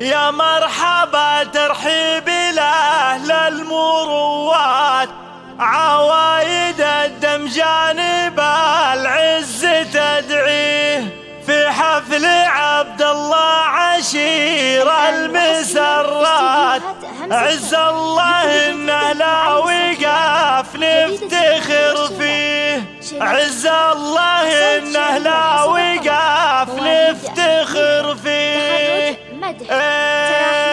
يا مرحبا ترحيب الأهل المروات عوايد الدم جانب العز تدعيه. في حفل عبد الله عشير المسرات عز الله انه لا وقف نفتخر فيه. عز الله انه لا وقف نفتخر فيه. えて、えー。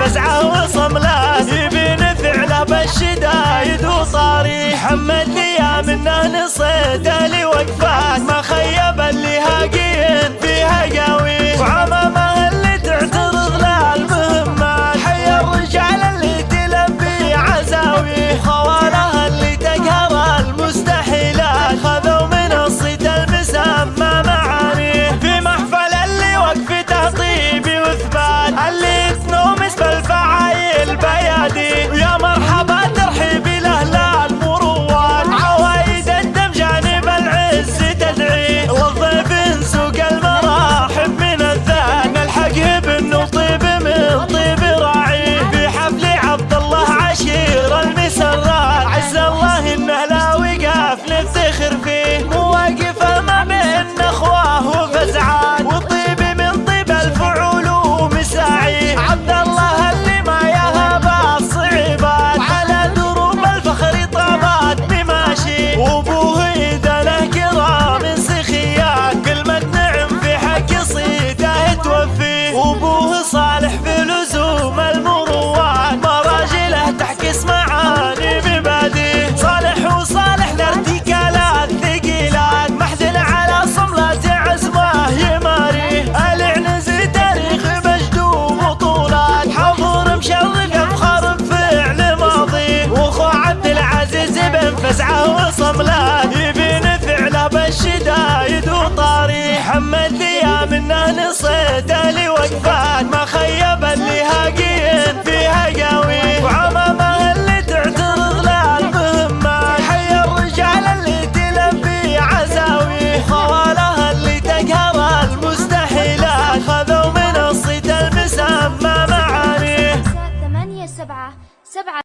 فزعة وصملات يبين ثعلب بالشدايد وصاري محمد ليا منه وقفات لوقفات